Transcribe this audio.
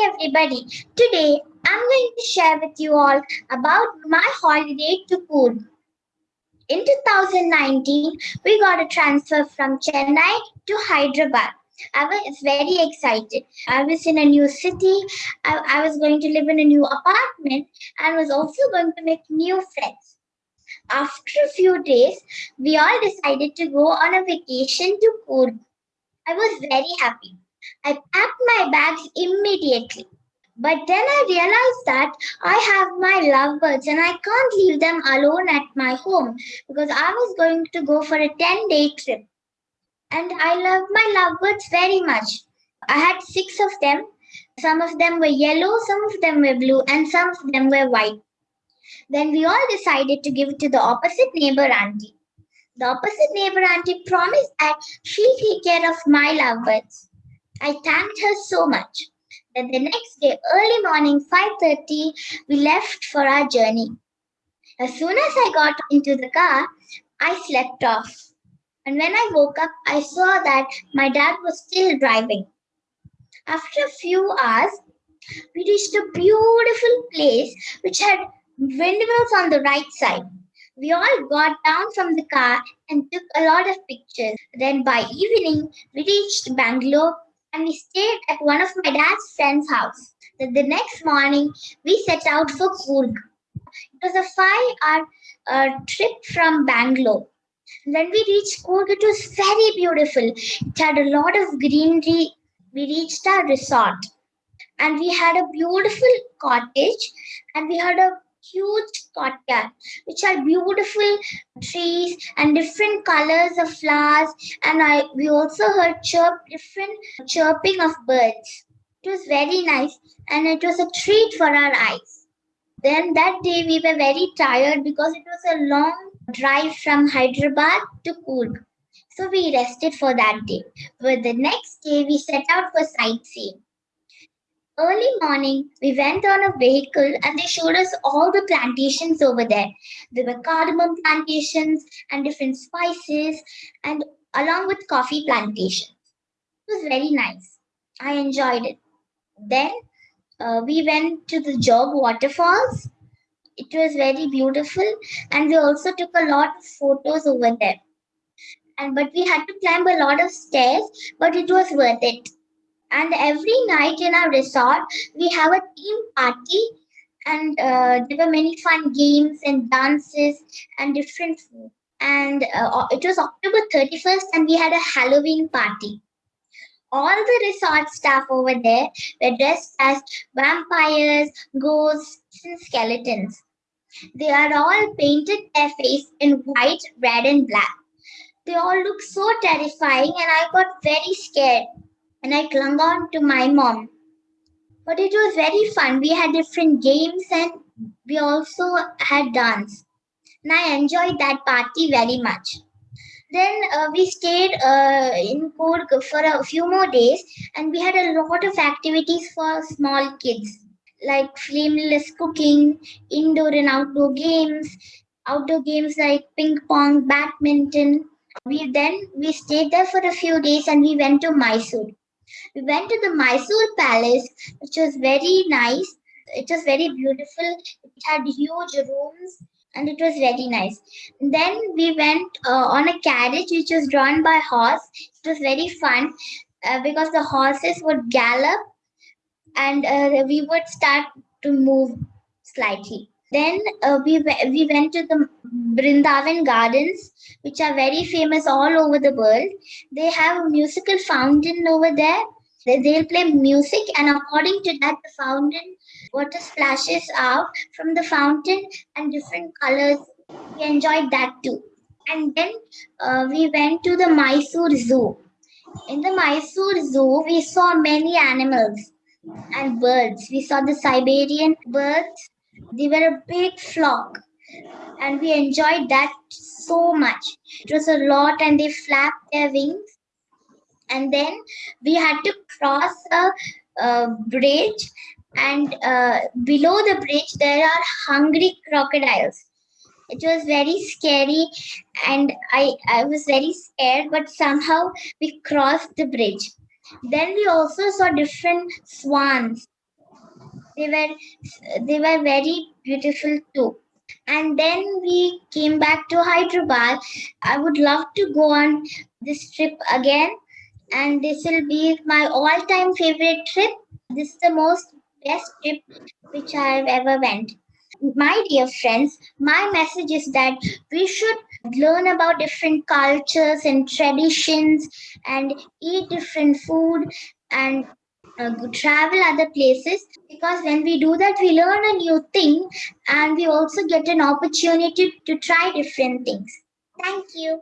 everybody. Today I'm going to share with you all about my holiday to Coorg. In 2019, we got a transfer from Chennai to Hyderabad. I was very excited. I was in a new city. I, I was going to live in a new apartment and was also going to make new friends. After a few days, we all decided to go on a vacation to Coorg. I was very happy. I packed my bags immediately. But then I realized that I have my lovebirds and I can't leave them alone at my home because I was going to go for a 10 day trip. And I love my lovebirds very much. I had six of them. Some of them were yellow, some of them were blue, and some of them were white. Then we all decided to give it to the opposite neighbor auntie. The opposite neighbor auntie promised that she'll take care of my lovebirds. I thanked her so much. Then the next day, early morning, 5.30, we left for our journey. As soon as I got into the car, I slept off. And when I woke up, I saw that my dad was still driving. After a few hours, we reached a beautiful place which had windmills on the right side. We all got down from the car and took a lot of pictures. Then by evening, we reached Bangalore and we stayed at one of my dad's friend's house. Then the next morning, we set out for Coorg. It was a five-hour uh, trip from Bangalore. When we reached Coorg, it was very beautiful. It had a lot of greenery. We reached our resort and we had a beautiful cottage and we had a huge courtyard which had beautiful trees and different colors of flowers and I we also heard chirp different chirping of birds. It was very nice and it was a treat for our eyes. Then that day we were very tired because it was a long drive from Hyderabad to Coorg. So we rested for that day. But the next day we set out for sightseeing. Early morning, we went on a vehicle and they showed us all the plantations over there. There were cardamom plantations and different spices and along with coffee plantations. It was very nice. I enjoyed it. Then uh, we went to the Jog waterfalls. It was very beautiful and we also took a lot of photos over there. And but we had to climb a lot of stairs, but it was worth it and every night in our resort we have a team party. And uh, there were many fun games and dances and different food. And uh, it was october 31st and we had a halloween party. All the resort staff over there were dressed as vampires ghosts and skeletons. They are all painted their face in white red and black. They all look so terrifying and i got very scared and I clung on to my mom. But it was very fun. We had different games and we also had dance. And I enjoyed that party very much. Then uh, we stayed uh, in Coorg for a few more days and we had a lot of activities for small kids like flameless cooking, indoor and outdoor games, outdoor games like ping pong, badminton. We then we stayed there for a few days and we went to Mysore. We went to the Mysore Palace, which was very nice. It was very beautiful. It had huge rooms and it was very nice. Then we went uh, on a carriage which was drawn by horse. It was very fun uh, because the horses would gallop and uh, we would start to move slightly. Then uh, we we went to the Brindavan Gardens, which are very famous all over the world. They have a musical fountain over there. They, they'll play music, and according to that, the fountain water splashes out from the fountain and different colors. We enjoyed that too. And then uh, we went to the Mysore Zoo. In the Mysore Zoo, we saw many animals and birds. We saw the Siberian birds they were a big flock and we enjoyed that so much. It was a lot and they flapped their wings. And then we had to cross a, a bridge and uh, below the bridge there are hungry crocodiles. It was very scary and I, I was very scared but somehow we crossed the bridge. Then we also saw different swans they were they were very beautiful too. And then we came back to hyderabad. I would love to go on this trip again. And this will be my all-time favorite trip. This is the most best trip which i've ever went. My dear friends my message is that we should learn about different cultures and traditions and eat different food and uh, travel other places because when we do that we learn a new thing and we also get an opportunity to try different things. Thank you